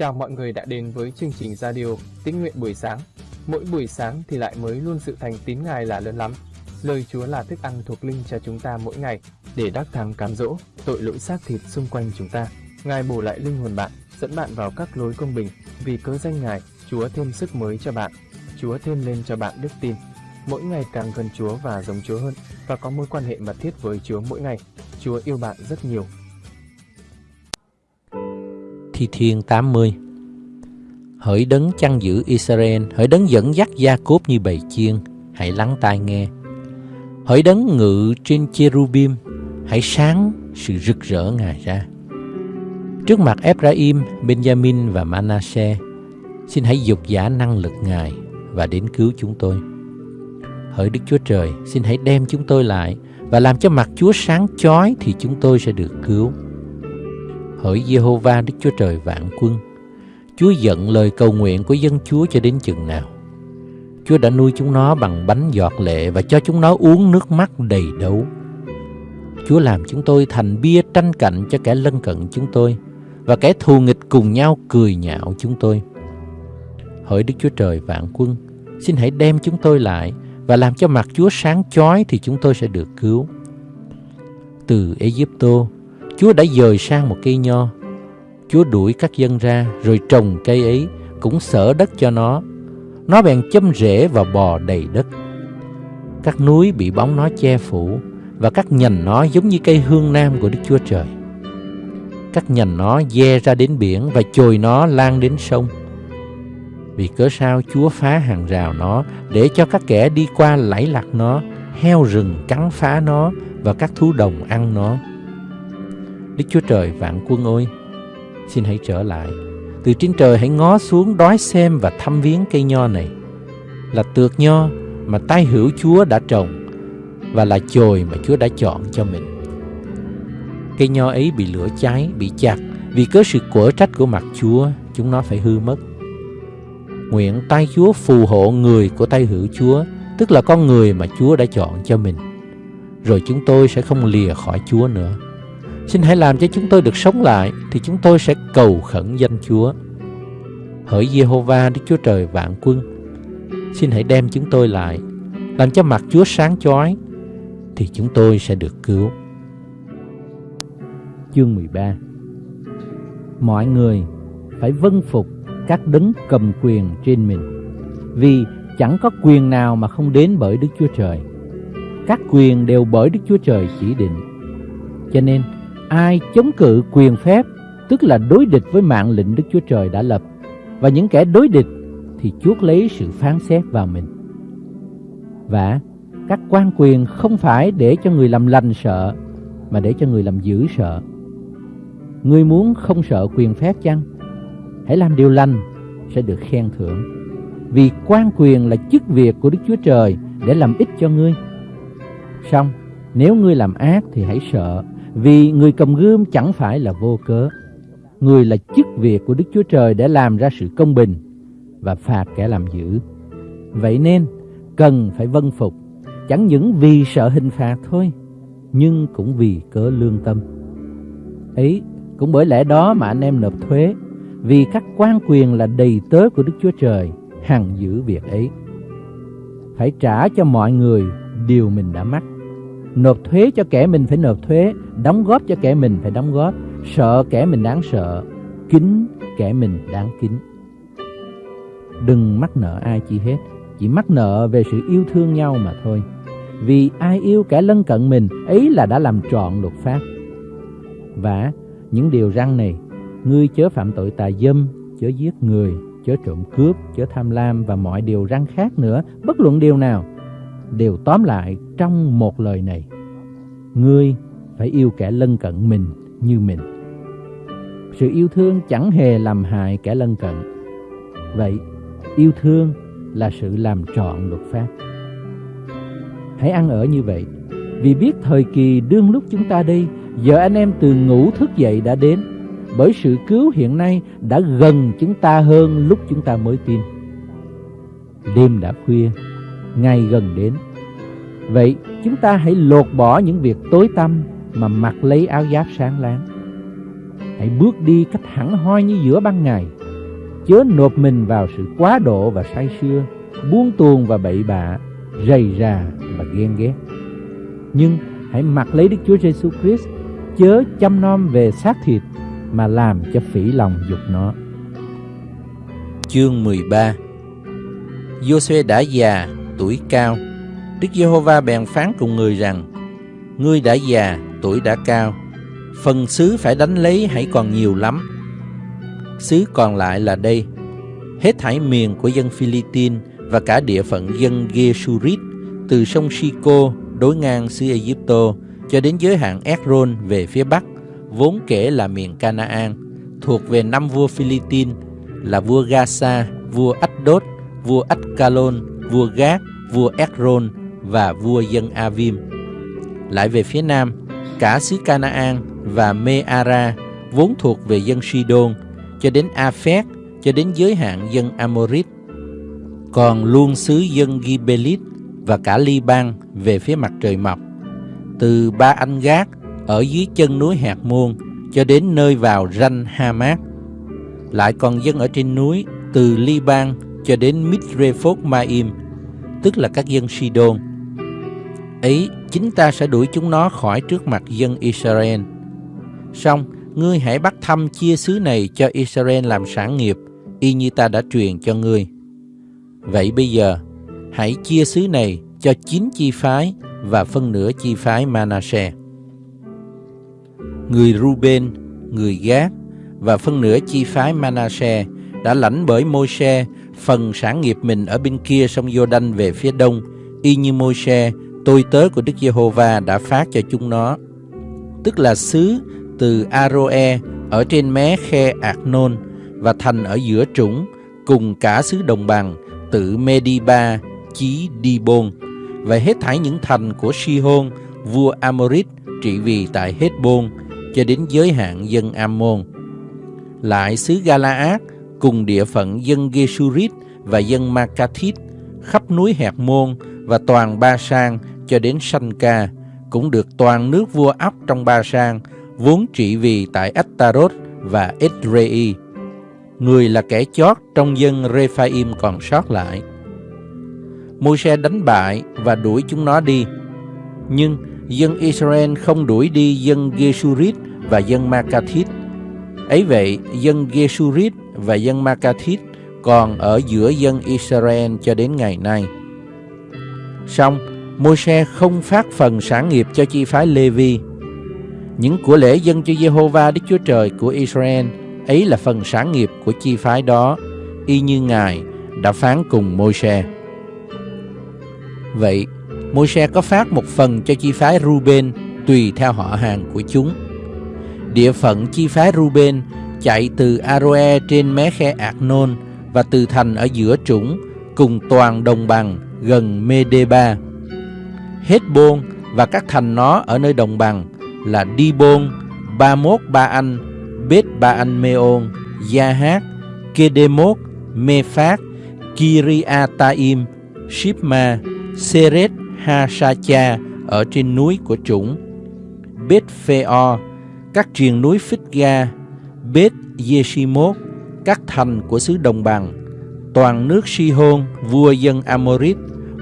Chào mọi người đã đến với chương trình radio Tín nguyện buổi sáng. Mỗi buổi sáng thì lại mới luôn sự thành tín Ngài là lớn lắm. Lời Chúa là thức ăn thuộc linh cho chúng ta mỗi ngày để đắc thắng cám dỗ tội lỗi xác thịt xung quanh chúng ta. Ngài bổ lại linh hồn bạn, dẫn bạn vào các lối công bình. Vì cớ danh Ngài, Chúa thêm sức mới cho bạn. Chúa thêm lên cho bạn đức tin. Mỗi ngày càng gần Chúa và giống Chúa hơn và có mối quan hệ mật thiết với Chúa mỗi ngày. Chúa yêu bạn rất nhiều Thi Thiên 80 Hỡi đấng chăn giữ Israel, hỡi đấng dẫn dắt gia cốp như bầy chiên, hãy lắng tai nghe. Hỡi đấng ngự trên cherubim, hãy sáng sự rực rỡ Ngài ra. Trước mặt Ephraim, Benjamin và Manasseh, xin hãy dục giả năng lực Ngài và đến cứu chúng tôi. Hỡi Đức Chúa Trời, xin hãy đem chúng tôi lại và làm cho mặt Chúa sáng chói thì chúng tôi sẽ được cứu. Hỡi Jehovah Đức Chúa Trời vạn quân, Chúa giận lời cầu nguyện của dân Chúa cho đến chừng nào. Chúa đã nuôi chúng nó bằng bánh giọt lệ và cho chúng nó uống nước mắt đầy đấu. Chúa làm chúng tôi thành bia tranh cạnh cho kẻ lân cận chúng tôi và kẻ thù nghịch cùng nhau cười nhạo chúng tôi. Hỡi Đức Chúa Trời vạn quân, xin hãy đem chúng tôi lại và làm cho mặt Chúa sáng chói thì chúng tôi sẽ được cứu. Từ Egypto, Chúa đã dời sang một cây nho. Chúa đuổi các dân ra rồi trồng cây ấy, cũng sở đất cho nó. Nó bèn châm rễ và bò đầy đất. Các núi bị bóng nó che phủ và các nhành nó giống như cây hương nam của Đức Chúa Trời. Các nhành nó dè ra đến biển và chồi nó lan đến sông. Vì cớ sao Chúa phá hàng rào nó để cho các kẻ đi qua lẫy lạc nó, heo rừng cắn phá nó và các thú đồng ăn nó. Đức Chúa Trời vạn quân ơi, xin hãy trở lại. Từ trên trời hãy ngó xuống đói xem và thăm viếng cây nho này. Là tược nho mà tay hữu Chúa đã trồng và là chồi mà Chúa đã chọn cho mình. Cây nho ấy bị lửa cháy, bị chặt vì cớ sự quở trách của mặt Chúa, chúng nó phải hư mất. Nguyện tay Chúa phù hộ người của tay hữu Chúa, tức là con người mà Chúa đã chọn cho mình. Rồi chúng tôi sẽ không lìa khỏi Chúa nữa. Xin hãy làm cho chúng tôi được sống lại thì chúng tôi sẽ cầu khẩn danh Chúa. Hỡi Jehovah Đức Chúa Trời vạn quân, xin hãy đem chúng tôi lại, làm cho mặt Chúa sáng chói thì chúng tôi sẽ được cứu. Chương 13 Mọi người phải vâng phục các đấng cầm quyền trên mình, vì chẳng có quyền nào mà không đến bởi Đức Chúa Trời. Các quyền đều bởi Đức Chúa Trời chỉ định. Cho nên, ai chống cự quyền phép, tức là đối địch với mạng lệnh Đức Chúa Trời đã lập, và những kẻ đối địch thì chuốc lấy sự phán xét vào mình. Và các quan quyền không phải để cho người làm lành sợ, mà để cho người làm dữ sợ. Ngươi muốn không sợ quyền phép chăng? Hãy làm điều lành sẽ được khen thưởng. Vì quan quyền là chức việc của Đức Chúa Trời để làm ích cho ngươi. Xong, nếu ngươi làm ác thì hãy sợ, vì người cầm gươm chẳng phải là vô cớ. Người là chức việc của Đức Chúa Trời để làm ra sự công bình và phạt kẻ làm dữ. Vậy nên, cần phải vâng phục, chẳng những vì sợ hình phạt thôi, nhưng cũng vì cớ lương tâm. Ấy, cũng bởi lẽ đó mà anh em nộp thuế, vì các quan quyền là đầy tớ của Đức Chúa Trời, hằng giữ việc ấy. Phải trả cho mọi người điều mình đã mắc Nộp thuế cho kẻ mình phải nộp thuế, Đóng góp cho kẻ mình phải đóng góp. Sợ kẻ mình đáng sợ Kính kẻ mình đáng kính Đừng mắc nợ ai chi hết, Chỉ mắc nợ về sự yêu thương nhau mà thôi. Vì ai yêu kẻ lân cận mình, Ấy là đã làm trọn luật pháp. Và những điều răng này, Ngươi chớ phạm tội tà dâm, Chớ giết người, Chớ trộm cướp, Chớ tham lam Và mọi điều răng khác nữa, Bất luận điều nào đều tóm lại trong một lời này. Ngươi phải yêu kẻ lân cận mình như mình. Sự yêu thương chẳng hề làm hại kẻ lân cận. Vậy, yêu thương là sự làm trọn luật pháp. Hãy ăn ở như vậy, vì biết thời kỳ đương lúc chúng ta đi, giờ anh em từ ngủ thức dậy đã đến, bởi sự cứu hiện nay đã gần chúng ta hơn lúc chúng ta mới tin. Đêm đã khuya, ngày gần đến. Vậy chúng ta hãy lột bỏ những việc tối tăm mà mặc lấy áo giáp sáng láng. Hãy bước đi cách hẳn hoi như giữa ban ngày chớ nộp mình vào sự quá độ và say sưa, buông tuồng và bậy bạ, rầy rà và ghen ghét. Nhưng hãy mặc lấy Đức Chúa Giêsu Christ, chớ chăm nom về xác thịt mà làm cho phỉ lòng dục nó. Chương 13 Giô-suê đã già, tuổi cao. Đức Giê-hô-va bèn phán cùng người rằng: Ngươi đã già, tuổi đã cao, phần xứ phải đánh lấy hãy còn nhiều lắm. Xứ còn lại là đây, hết thảy miền của dân Philippines và cả địa phận dân Geshurit từ sông Sico đối ngang xứ Egypto cho đến giới hạn Ekron về phía bắc, vốn kể là miền Canaan, thuộc về năm vua Philippines là vua Gaza, vua Ashdod, vua Ascalon, vua Gác, vua Ekron và vua dân Avim. Lại về phía nam, cả xứ Canaan và Meara vốn thuộc về dân Sidon cho đến Aphek cho đến giới hạn dân Amorit. Còn luôn xứ dân Gibelit và cả Liban về phía mặt trời mọc. Từ Ba Anh Gác ở dưới chân núi Hạt Môn cho đến nơi vào ranh Hamat. Lại còn dân ở trên núi từ Liban cho đến Mitrephot Maim, tức là các dân Sidon. Ấy, chính ta sẽ đuổi chúng nó khỏi trước mặt dân Israel. Xong, ngươi hãy bắt thăm chia xứ này cho Israel làm sản nghiệp, y như ta đã truyền cho ngươi. Vậy bây giờ, hãy chia xứ này cho chín chi phái và phân nửa chi phái Manasseh. Người Ruben, người Gác và phân nửa chi phái Manasseh đã lãnh bởi Môi-se phần sản nghiệp mình ở bên kia sông Jordan về phía đông, y như Môi-se, tôi tớ của Đức Giê-hô-va đã phát cho chúng nó. Tức là xứ từ Aroe ở trên mé khe Ạc-nôn và thành ở giữa trũng cùng cả xứ đồng bằng từ Mediba chí Đi-bôn và hết thảy những thành của Si-hôn vua Amorit trị vì tại Hết-bôn cho đến giới hạn dân Ammon. Lại xứ Galaad cùng địa phận dân Geshurit và dân Makathit, khắp núi Hẹt Môn và toàn Ba Sang cho đến Sanh Ca, cũng được toàn nước vua ấp trong Ba Sang, vốn trị vì tại Ataroth và Edrei. Người là kẻ chót trong dân Rephaim còn sót lại. Môi-se đánh bại và đuổi chúng nó đi. Nhưng dân Israel không đuổi đi dân Geshurit và dân Makathit. Ấy vậy, dân Geshurit và dân Makathit còn ở giữa dân Israel cho đến ngày nay. Song, Môi-se không phát phần sản nghiệp cho chi phái Lê-vi. Những của lễ dân cho Jehovah Đức Chúa Trời của Israel ấy là phần sản nghiệp của chi phái đó, y như Ngài đã phán cùng Môi-se. Vậy, Môi-se có phát một phần cho chi phái Ruben tùy theo họ hàng của chúng. Địa phận chi phái Ruben chạy từ Aroe trên mé khe Arnon và từ thành ở giữa trũng cùng toàn đồng bằng gần Medeba. Hết bôn và các thành nó ở nơi đồng bằng là Dibon, Ba Mốt Ba Anh, Bết Ba Anh Meon, Gia Hát, Kedemot, Mê Phát, Kiriataim, Shipma, Seret Ha-sa-cha ở trên núi của chúng, Bết Phê-o, các triền núi Phích Ga, Bết Yeshimot, các thành của xứ đồng bằng, toàn nước Si-hôn, vua dân Amorit,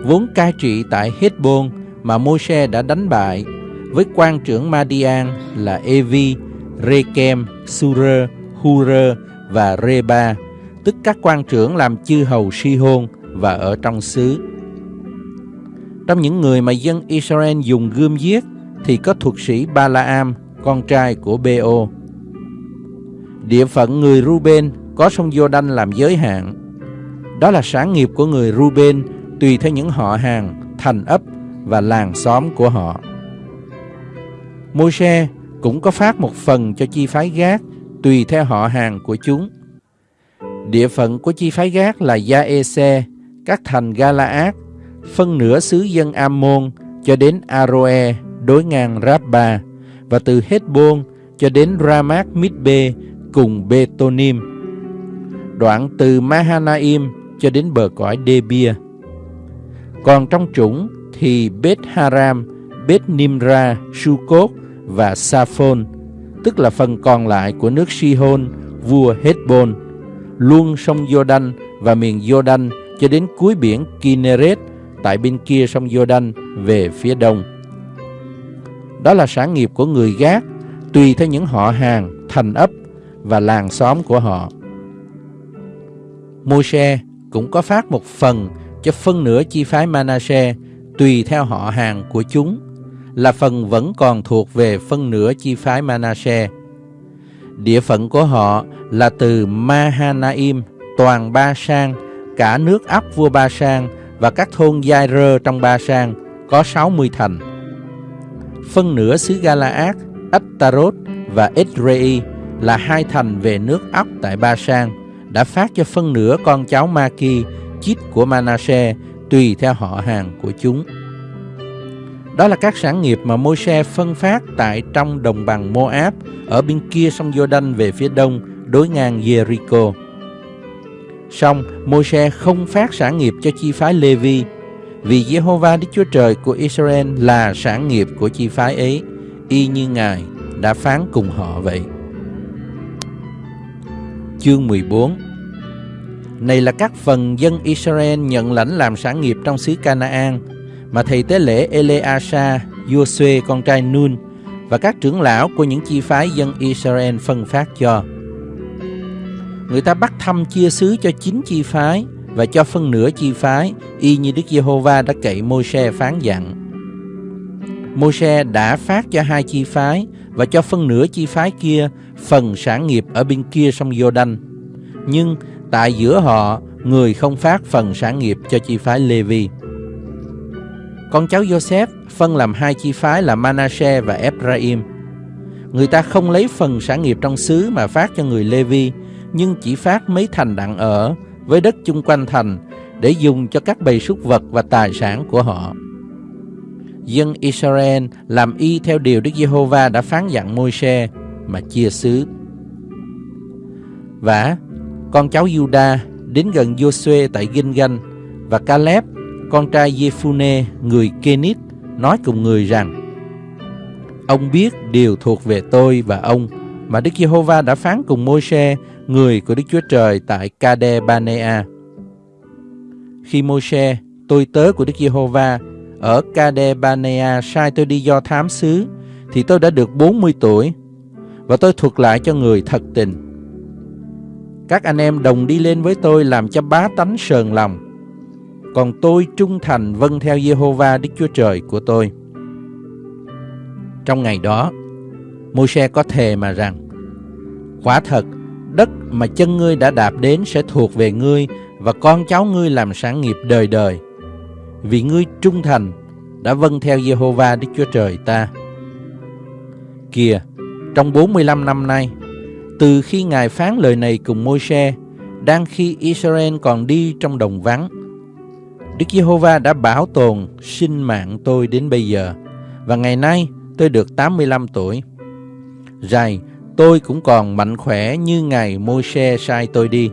vốn cai trị tại Hết-bôn mà Môi-se đã đánh bại, với quan trưởng Madian là Evi, Rekem, Surer, Hurer và Reba, tức các quan trưởng làm chư hầu Si-hôn và ở trong xứ. Trong những người mà dân Israel dùng gươm giết thì có thuật sĩ Balaam, con trai của Beo. Địa phận người Ruben có sông Jordan làm giới hạn. Đó là sản nghiệp của người Ruben tùy theo những họ hàng, thành ấp và làng xóm của họ. Môi-se cũng có phát một phần cho chi phái gác tùy theo họ hàng của chúng. Địa phận của chi phái gác là Gia-e-se, các thành Galaad, phân nửa xứ dân Ammon cho đến Aroe đối ngang Rabba và từ Hết-bôn cho đến Ramat Midbe cùng Betonim. Đoạn từ Mahanaim cho đến bờ cõi Debia. Còn trong chủng thì Beth Haram, Beth Nimra, Sukot và Saphon, tức là phần còn lại của nước Sihon, vua Hezbon, luôn sông Jordan và miền Jordan cho đến cuối biển Kinneret tại bên kia sông Jordan về phía đông. Đó là sản nghiệp của người Gác, tùy theo những họ hàng, thành ấp và làng xóm của họ. Môi-se cũng có phát một phần cho phân nửa chi phái Manasseh tùy theo họ hàng của chúng là phần vẫn còn thuộc về phân nửa chi phái Manasseh. Địa phận của họ là từ Mahanaim, toàn Ba Sang, cả nước ấp vua Ba Sang và các thôn Giai Rơ trong Ba Sang có 60 thành. Phân nửa xứ Galaad, Ashtarot và Edrei là hai thành về nước ốc tại Ba Sang đã phát cho phân nửa con cháu Maki, chít của Manasseh tùy theo họ hàng của chúng. Đó là các sản nghiệp mà Môi-se phân phát tại trong đồng bằng Moab ở bên kia sông Jordan về phía đông đối ngang Jericho. Song Môi-se không phát sản nghiệp cho chi phái Lê-vi vì Jehovah Đức Chúa Trời của Israel là sản nghiệp của chi phái ấy y như Ngài đã phán cùng họ vậy. Chương 14 Này là các phần dân Israel nhận lãnh làm sản nghiệp trong xứ Canaan mà thầy tế lễ Eleasa, Joshua con trai Nun và các trưởng lão của những chi phái dân Israel phân phát cho. Người ta bắt thăm chia xứ cho chín chi phái và cho phân nửa chi phái y như Đức Giê-hô-va đã cậy Môi-se phán dặn. Môi-se đã phát cho hai chi phái và cho phân nửa chi phái kia phần sản nghiệp ở bên kia sông Giô-đanh. Nhưng tại giữa họ, người không phát phần sản nghiệp cho chi phái Lê-vi. Con cháu Joseph phân làm hai chi phái là Manasseh và Ephraim. Người ta không lấy phần sản nghiệp trong xứ mà phát cho người Lê-vi, nhưng chỉ phát mấy thành đặng ở với đất chung quanh thành để dùng cho các bầy súc vật và tài sản của họ. Dân Israel làm y theo điều Đức Giê-hô-va đã phán dặn Môi-se mà chia xứ. Và con cháu Juda đến gần Joshua tại Ginh-ganh và Caleb con trai Jephune, người Kenit, nói cùng người rằng Ông biết điều thuộc về tôi và ông mà Đức Giê-hô-va đã phán cùng Môi-se, người của Đức Chúa Trời tại Kade Banea. Khi Môi-se, tôi tớ của Đức Giê-hô-va, ở Kade Banea sai tôi đi do thám xứ, thì tôi đã được 40 tuổi, và tôi thuật lại cho người thật tình. Các anh em đồng đi lên với tôi làm cho bá tánh sờn lòng, còn tôi trung thành vâng theo Giê-hô-va, Đức Chúa Trời của tôi. Trong ngày đó, Môi-se có thề mà rằng, Quả thật, đất mà chân ngươi đã đạp đến sẽ thuộc về ngươi và con cháu ngươi làm sản nghiệp đời đời. Vì ngươi trung thành đã vâng theo Jehovah Đức Chúa Trời ta. Kìa, trong 45 năm nay, từ khi Ngài phán lời này cùng Môi-se, đang khi Israel còn đi trong đồng vắng, Đức Giê-hô-va đã bảo tồn sinh mạng tôi đến bây giờ và ngày nay tôi được 85 tuổi. Rày, tôi cũng còn mạnh khỏe như ngày Môi-se sai tôi đi.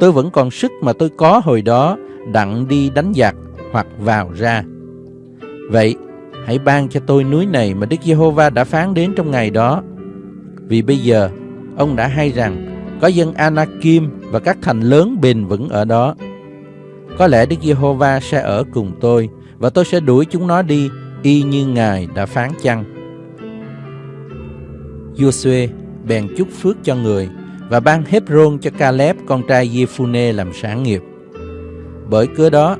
Tôi vẫn còn sức mà tôi có hồi đó đặng đi đánh giặc hoặc vào ra. Vậy, hãy ban cho tôi núi này mà Đức Giê-hô-va đã phán đến trong ngày đó. Vì bây giờ, ông đã hay rằng có dân Anakim và các thành lớn bền vững ở đó có lẽ Đức Giê-hô-va sẽ ở cùng tôi và tôi sẽ đuổi chúng nó đi y như Ngài đã phán chăng. Joshua bèn chúc phước cho người và ban Hebron cho Caleb con trai Jephune làm sản nghiệp. Bởi cớ đó,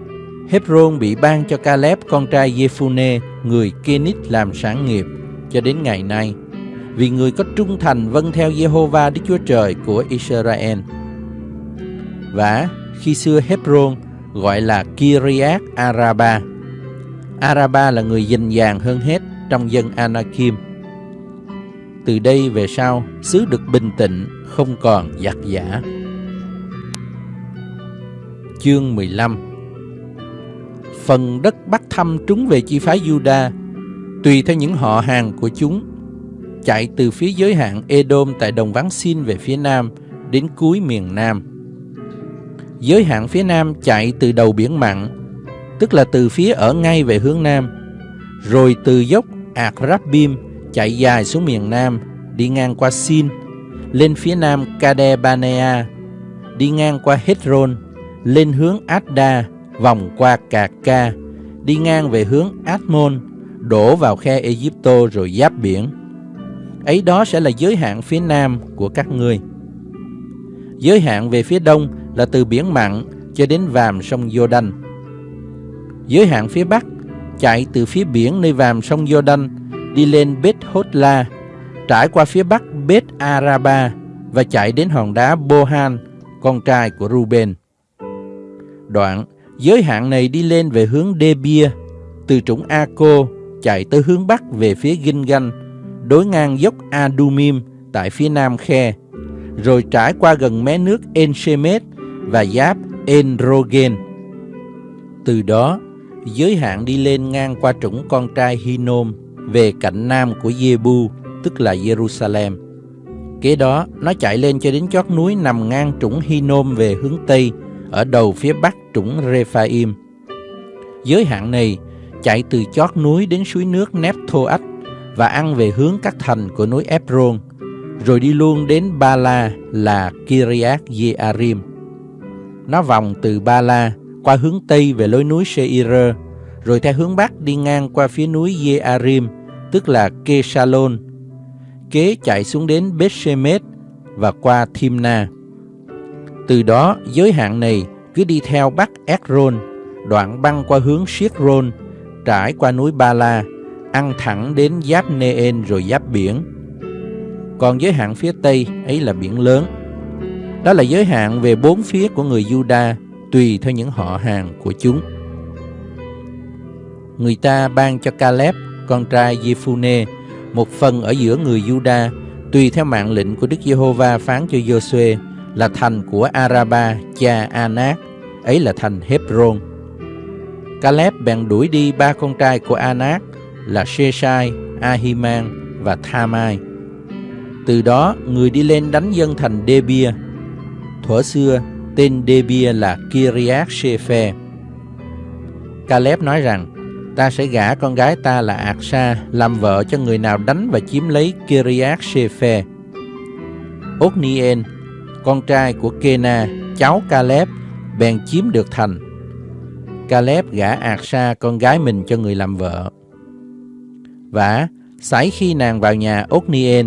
Hebron bị ban cho Caleb con trai Jephune người Kenit làm sản nghiệp cho đến ngày nay vì người có trung thành vâng theo Jehovah Đức Chúa Trời của Israel. Và khi xưa Hebron gọi là Kiryat Araba. Araba là người dình dàng hơn hết trong dân Anakim. Từ đây về sau, xứ được bình tĩnh, không còn giặc giả. Chương 15 Phần đất Bắc Thăm trúng về chi phái Juda, tùy theo những họ hàng của chúng, chạy từ phía giới hạn Edom tại đồng vắng Sin về phía nam đến cuối miền Nam Giới hạn phía nam chạy từ đầu biển mặn, tức là từ phía ở ngay về hướng nam, rồi từ dốc Ạc chạy dài xuống miền nam, đi ngang qua Sin, lên phía nam Kadebanea, đi ngang qua Hedron, lên hướng Adda, vòng qua Cà Ca, đi ngang về hướng Admon, đổ vào khe Egypto rồi giáp biển. Ấy đó sẽ là giới hạn phía nam của các ngươi. Giới hạn về phía đông là từ biển mặn cho đến vàm sông Jordan. Giới hạn phía bắc chạy từ phía biển nơi vàm sông Jordan đi lên Beth Hotla, trải qua phía bắc Bết Araba và chạy đến hòn đá Bohan, con trai của Ruben. Đoạn, giới hạn này đi lên về hướng Debia, từ trũng Aco chạy tới hướng bắc về phía Gilgal, đối ngang dốc Adumim tại phía nam khe, rồi trải qua gần mé nước Enshemet và giáp Enrogen. Từ đó, giới hạn đi lên ngang qua trũng con trai Hinnom về cạnh nam của Jebu, tức là Jerusalem. Kế đó, nó chạy lên cho đến chót núi nằm ngang trũng Hinnom về hướng Tây, ở đầu phía bắc trũng Rephaim. Giới hạn này chạy từ chót núi đến suối nước Nephthoach và ăn về hướng các thành của núi Ebron, rồi đi luôn đến Ba La là Kiriath Jearim. Nó vòng từ Ba La qua hướng Tây về lối núi Seir, rồi theo hướng Bắc đi ngang qua phía núi Yearim, tức là Kesalon, kế chạy xuống đến Bethshemet và qua Thimna. Từ đó, giới hạn này cứ đi theo Bắc Ekron, đoạn băng qua hướng Siết-rôn, trải qua núi Ba La, ăn thẳng đến giáp Neen rồi giáp biển. Còn giới hạn phía Tây ấy là biển lớn. Đó là giới hạn về bốn phía của người Juda, tùy theo những họ hàng của chúng. Người ta ban cho Caleb, con trai Jephune, một phần ở giữa người Juda, tùy theo mạng lệnh của Đức Giê-hô-va phán cho Giô-suê là thành của Araba, cha Anak, ấy là thành Hebron. Caleb bèn đuổi đi ba con trai của Anak là Sheshai, Ahiman và Thamai. Từ đó, người đi lên đánh dân thành Debia. Thuở xưa, tên Debia là Kiriath Shephe. Caleb nói rằng, ta sẽ gả con gái ta là Aksa làm vợ cho người nào đánh và chiếm lấy Kiriath Shephe. Othniel, con trai của Kena, cháu Caleb, bèn chiếm được thành. Caleb gả Aksa con gái mình cho người làm vợ. Và sải khi nàng vào nhà Othniel,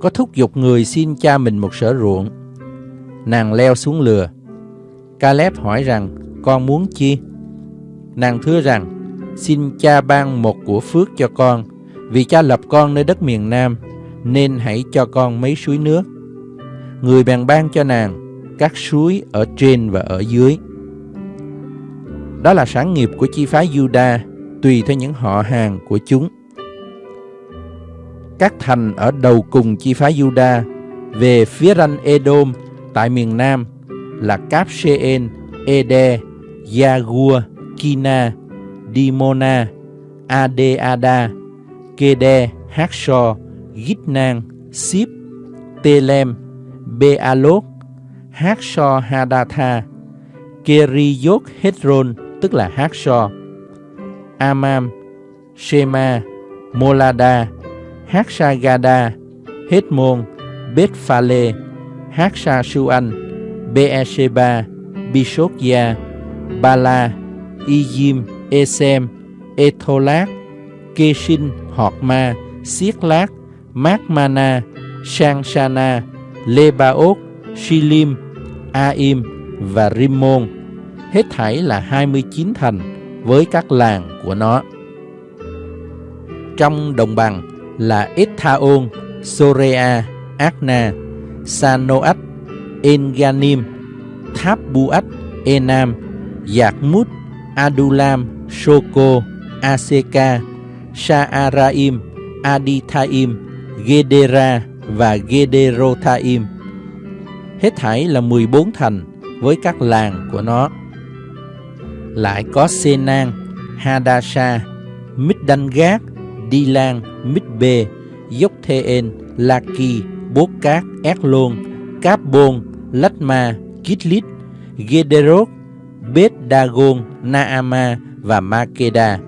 có thúc giục người xin cha mình một sở ruộng. Nàng leo xuống lừa. Caleb hỏi rằng, con muốn chi? Nàng thưa rằng, xin cha ban một của phước cho con, vì cha lập con nơi đất miền Nam, nên hãy cho con mấy suối nước. Người bèn ban cho nàng các suối ở trên và ở dưới. Đó là sản nghiệp của chi phái Juda, tùy theo những họ hàng của chúng. Các thành ở đầu cùng chi phái Juda về phía ranh Edom tại miền Nam là Cáp Ede, yagua Kina, Dimona, Adeada, Kede, Haksho, Gitnan, Sip, Telem, Bealot, Haksho Hadatha, Keriyot Hedron, tức là Haksho, Amam, Shema, Molada, Haksagada, Hedmon, Bethphale, Haksasuan, Beersheba, Bishokya, Bala, Iyim, Esem, Etholat, Keshin, Horma, Siết-lát, Mát-mana, Lebaot, Shilim, Aim và Rimmon, hết thảy là 29 thành với các làng của nó. Trong đồng bằng là Ethaon, Sorea, Akna, Sanoat, Enganim, Tháp Buat, Enam, Yakmut, Adulam, Soko, Aseka, Saaraim, Adithaim, Gedera và Gederothaim. Hết thảy là 14 thành với các làng của nó. Lại có Senan, Hadasha, Middangat, Dilan, Midbe, Yoktheen, Laki, Bốt Cát, Eklon, Cáp Bôn, Lachma, Kitlit, Gederot, Bet Dagon, Naama và Makeda.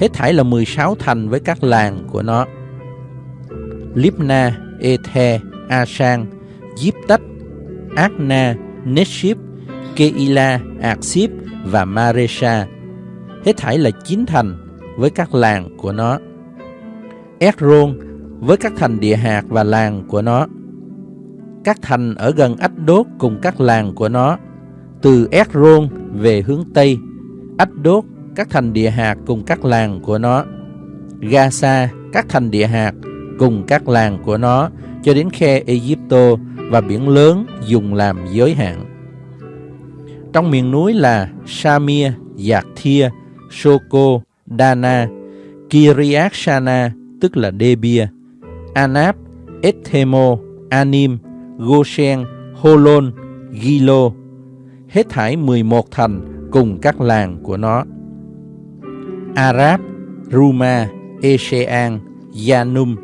Hết thảy là 16 thành với các làng của nó. Libna, Ethe, Asan, Diếp Akna, Neship, Keila, Aksip và Maresha. Hết thảy là chín thành với các làng của nó. Ekron với các thành địa hạt và làng của nó. Các thành ở gần Ách Đốt cùng các làng của nó. Từ Ekron về hướng Tây, Ách Đốt, các thành địa hạt cùng các làng của nó. Gaza, các thành địa hạt cùng các làng của nó cho đến khe Egypto và biển lớn dùng làm giới hạn. Trong miền núi là Samir, Giạc Thia, Soko, Dana, Kiriak Shana, tức là Debia, Anab, Ethemo, Anim, Goshen, Holon, Gilo, hết thảy 11 thành cùng các làng của nó. Arab, Ruma, Esean, Yanum,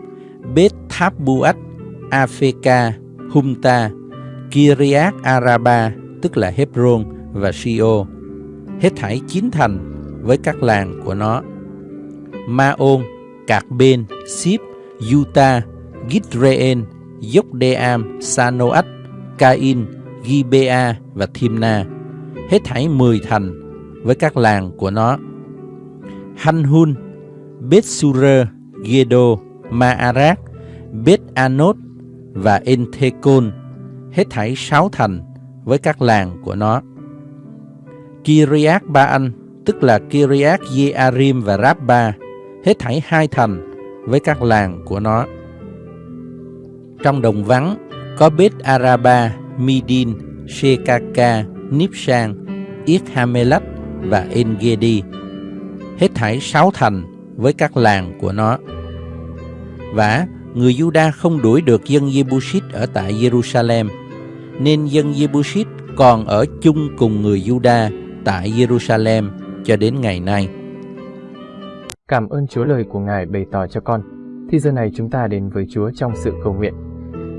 Beth Thapbuat, Afeka, Humta, Kiryat Araba, tức là Hebron và Sio, hết thảy chín thành với các làng của nó. Maon, Cạc Bên, Sip, Utah, Gidreen, Yokdeam, Sanoat, Cain, Gibea và Thimna, hết thảy 10 thành với các làng của nó. Hanhun, Bethsura, Gedo, Maarak, Beth Anot và Enthekon, hết thảy sáu thành với các làng của nó. Kiryat Baan, tức là Kiryat Yearim và Rabba, hết thảy hai thành với các làng của nó. Trong đồng vắng có Beth Araba, Midin, Shekaka, Nipsang, Ithamelach và Engedi, hết thảy sáu thành với các làng của nó. Và người Juda không đuổi được dân Jebusit ở tại Jerusalem, nên dân Jebusit còn ở chung cùng người Juda tại Jerusalem cho đến ngày nay. Cảm ơn Chúa lời của Ngài bày tỏ cho con. Thì giờ này chúng ta đến với Chúa trong sự cầu nguyện.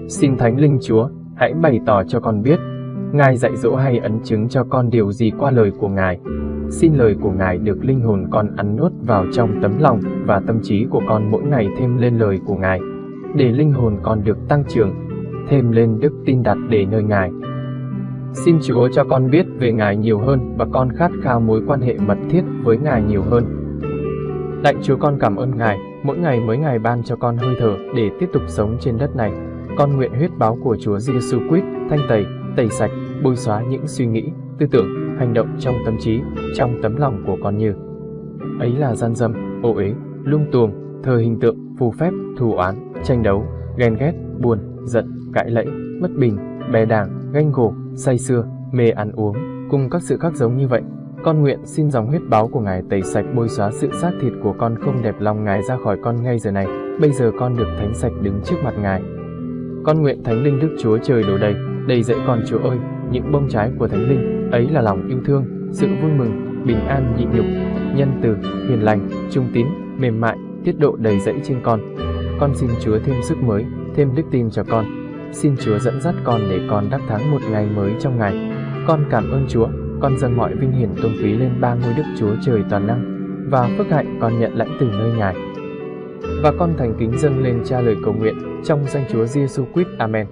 Xin Thánh Linh Chúa, hãy bày tỏ cho con biết, Ngài dạy dỗ hay ấn chứng cho con điều gì qua lời của Ngài. Xin lời của Ngài được linh hồn con ăn nuốt vào trong tấm lòng và tâm trí của con mỗi ngày thêm lên lời của Ngài, để linh hồn con được tăng trưởng, thêm lên đức tin đặt để nơi Ngài. Xin Chúa cho con biết về Ngài nhiều hơn và con khát khao mối quan hệ mật thiết với Ngài nhiều hơn. Lạy Chúa con cảm ơn Ngài, mỗi ngày mới Ngài ban cho con hơi thở để tiếp tục sống trên đất này. Con nguyện huyết báo của Chúa Giêsu Christ thanh tẩy, tẩy sạch, bôi xóa những suy nghĩ, tư tưởng, hành động trong tâm trí, trong tấm lòng của con như ấy là gian dâm, ô uế, lung tuồng, thờ hình tượng, phù phép, thù oán, tranh đấu, ghen ghét, buồn, giận, cãi lẫy, bất bình, bè đảng, ganh gổ, say sưa, mê ăn uống, cùng các sự khác giống như vậy. Con nguyện xin dòng huyết báo của Ngài tẩy sạch bôi xóa sự xác thịt của con không đẹp lòng Ngài ra khỏi con ngay giờ này. Bây giờ con được thánh sạch đứng trước mặt Ngài. Con nguyện Thánh Linh Đức Chúa Trời đổ đầy, đầy dẫy con Chúa ơi, những bông trái của Thánh Linh, ấy là lòng yêu thương, sự vui mừng, bình an nhịn nhục, nhân từ, hiền lành, trung tín, mềm mại, tiết độ đầy dẫy trên con. Con xin Chúa thêm sức mới, thêm đức tin cho con. Xin Chúa dẫn dắt con để con đắc thắng một ngày mới trong ngày. Con cảm ơn Chúa, con dâng mọi vinh hiển tôn quý lên ba ngôi Đức Chúa Trời toàn năng và phước hạnh con nhận lãnh từ nơi Ngài. Và con thành kính dâng lên cha lời cầu nguyện trong danh Chúa Giêsu Christ. Amen.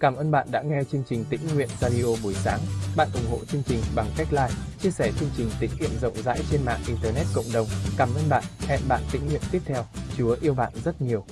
Cảm ơn bạn đã nghe chương trình Tĩnh Nguyện Radio buổi sáng. Bạn ủng hộ chương trình bằng cách like, chia sẻ chương trình tĩnh nguyện rộng rãi trên mạng Internet cộng đồng. Cảm ơn bạn. Hẹn bạn tĩnh nguyện tiếp theo. Chúa yêu bạn rất nhiều.